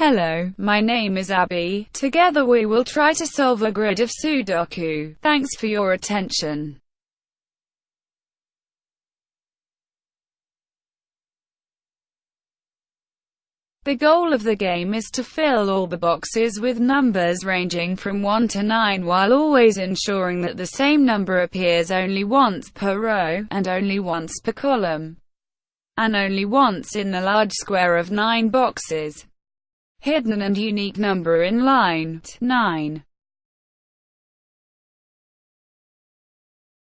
Hello, my name is Abby. Together we will try to solve a grid of Sudoku. Thanks for your attention. The goal of the game is to fill all the boxes with numbers ranging from 1 to 9 while always ensuring that the same number appears only once per row, and only once per column, and only once in the large square of 9 boxes. Hidden and unique number in line 9.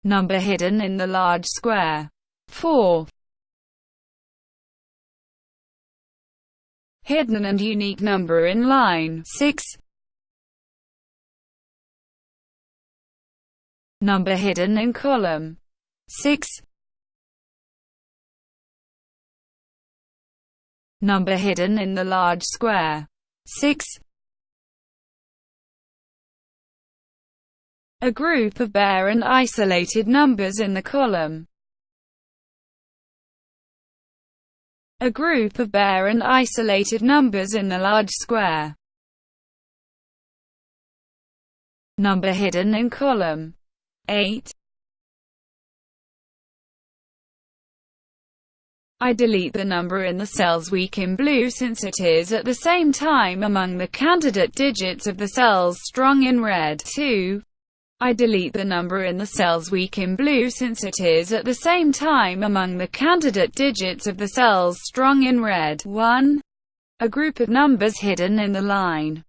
Number hidden in the large square 4. hidden and unique number in line 6. Number hidden in column 6. Number hidden in the large square 6. A group of bare and isolated numbers in the column a group of bare and isolated numbers in the large square. Number hidden in column 8. I delete the number in the cells weak in blue since it is at the same time among the candidate digits of the cells strong in red. 2. I delete the number in the cells weak in blue since it is at the same time among the candidate digits of the cells strong in red. 1. A group of numbers hidden in the line.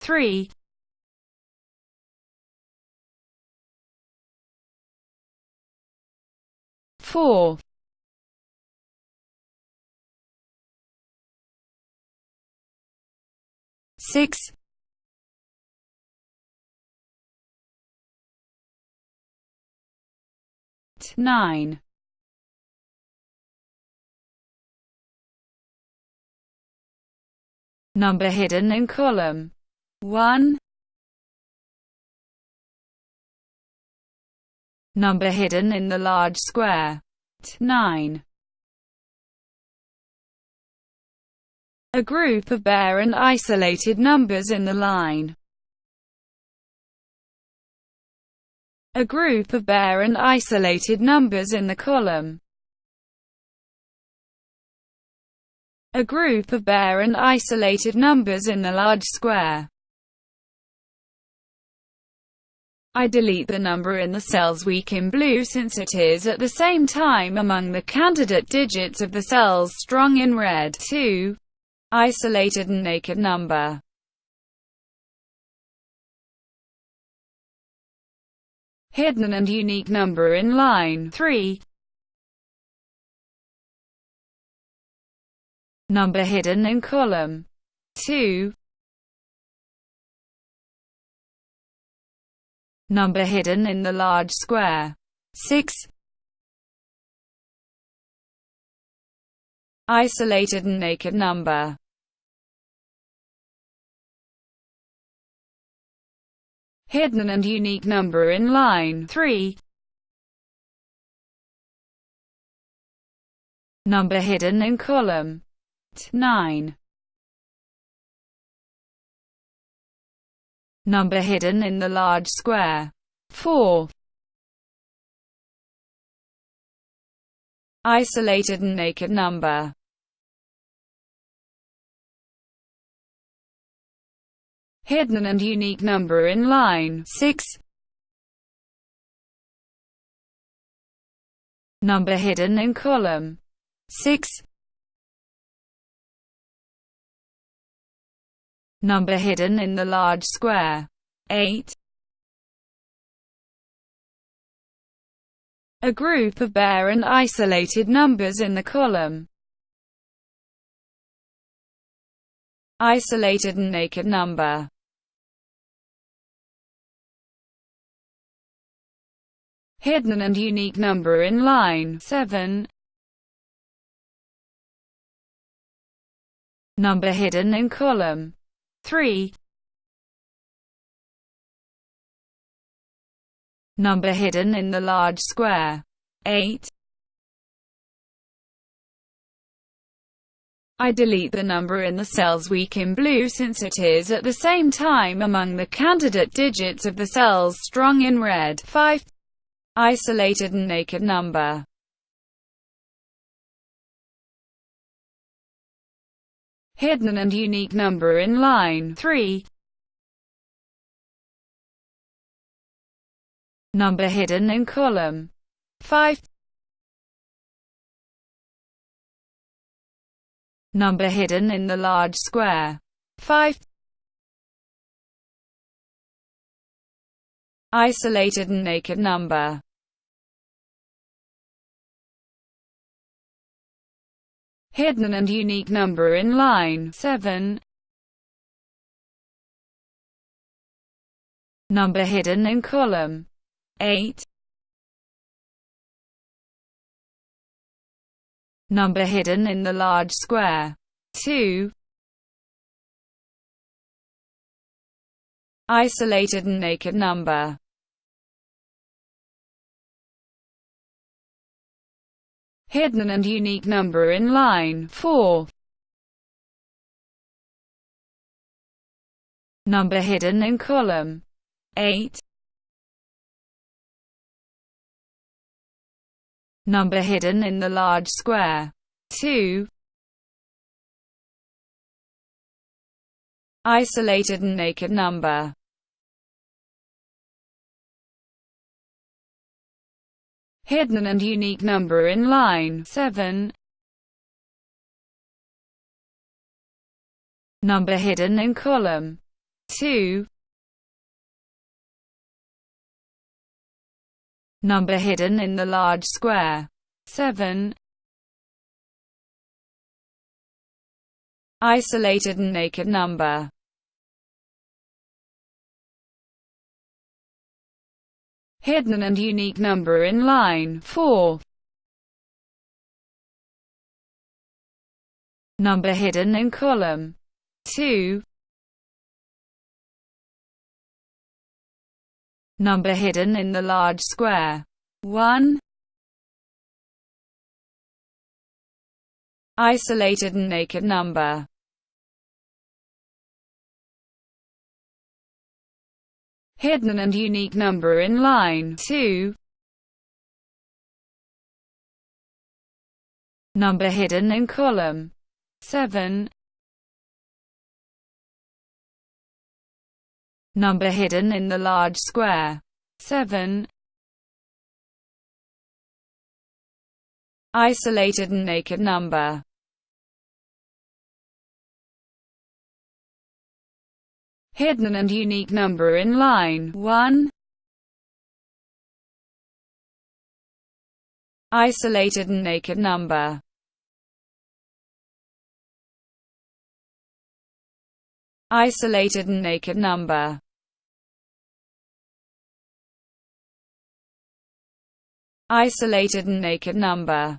3. Four. six. Nine. Number hidden in column. 1 number hidden in the large square 9 a group of bare and isolated numbers in the line. A group of bare and isolated numbers in the column. A group of bare and isolated numbers in the large square. I delete the number in the cells weak in blue since it is at the same time among the candidate digits of the cells strong in red. 2 isolated and naked number. Hidden and unique number in line 3. Number hidden in column 2. Number hidden in the large square 6. isolated and naked number. Hidden and unique number in line 3. Number hidden in column 9. Number hidden in the large square 4. Isolated and naked number hidden and unique number in line 6. Number hidden in column 6. Number hidden in the large square. 8. A group of bare and isolated numbers in the column. Isolated and naked number. Hidden and unique number in line. 7. Number hidden in column 3. Number hidden in the large square 8. I delete the number in the cells weak in blue since it is at the same time among the candidate digits of the cells strong in red. 5. Isolated and naked number hidden and unique number in line 3. Number hidden in column 5. Number hidden in the large square 5. Isolated and naked number hidden and unique number in line 7. Number hidden in column 8. Number hidden in the large square 2. Isolated and naked number hidden and unique number in line 4. Number hidden in column 8. Number hidden in the large square 2. Isolated and naked number hidden and unique number in line 7. Number hidden in column 2. Number hidden in the large square 7. Isolated and naked number hidden and unique number in line 4. Number hidden in column 2. Number hidden in the large square 1. Isolated and naked number hidden and unique number in line 2. Number hidden in column 7. Number hidden in the large square 7. Isolated and naked number hidden and unique number in line. 1. Isolated and naked number. Isolated and naked number. Isolated and naked number.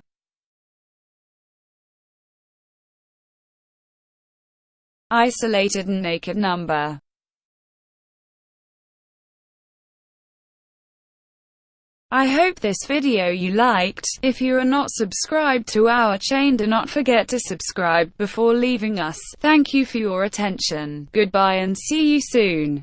Isolated and naked number I hope this video you liked. If you are not subscribed to our chain do not forget to subscribe before leaving us. Thank you for your attention. Goodbye and see you soon.